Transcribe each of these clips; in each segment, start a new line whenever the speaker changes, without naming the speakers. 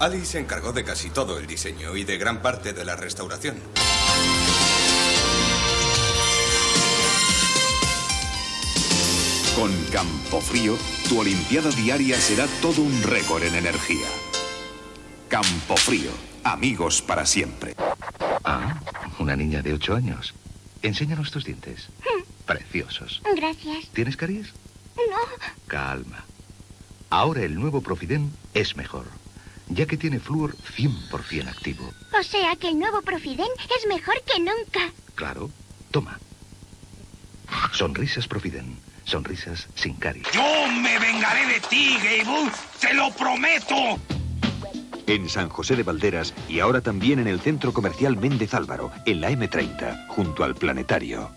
Ali se encargó de casi todo el diseño y de gran parte de la restauración.
Con Campofrío, tu Olimpiada diaria será todo un récord en energía. Campofrío, amigos para siempre.
Ah, una niña de ocho años. Enséñanos tus dientes. Preciosos.
Gracias.
¿Tienes caries?
No.
Calma. Ahora el nuevo Profiden es mejor, ya que tiene flúor 100% activo.
O sea que el nuevo Profiden es mejor que nunca.
Claro. Toma. Sonrisas Profiden. Sonrisas sin caries.
Yo me vengaré de ti, Gable. ¡Te lo prometo!
En San José de Valderas y ahora también en el Centro Comercial Méndez Álvaro, en la M30, junto al Planetario.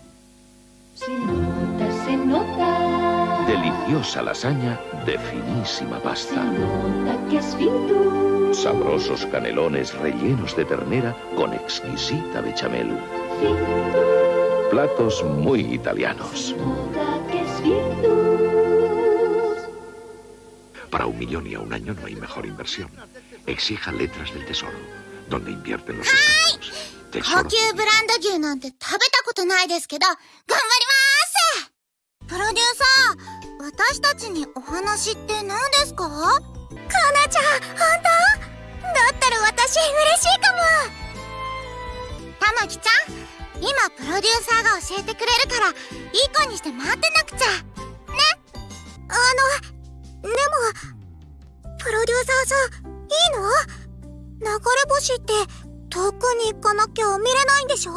Nota
Deliciosa lasaña de finísima
Se
pasta.
nota que es Fitur.
Sabrosos canelones rellenos de ternera con exquisita bechamel.
Fitur.
Platos muy italianos.
Se nota que es Fitur.
Para un millón y a un año no hay mejor inversión. Exija letras del tesoro, donde invierten los expertos.
高
Tesoro.
級ブランド牛なんて食べたことないですけど、頑張りますプロデューサー、 私たちにお話って何ですか？かなちゃん、本当？だったら私嬉しいかも。たまきちゃん、今プロデューサーが教えてくれるから、いい子にして待ってなくちゃ。ね？あの、でも、プロデューサーさん、いいの？流れ星って遠くに行かなきゃ見れないんでしょ？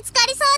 見つかりそう。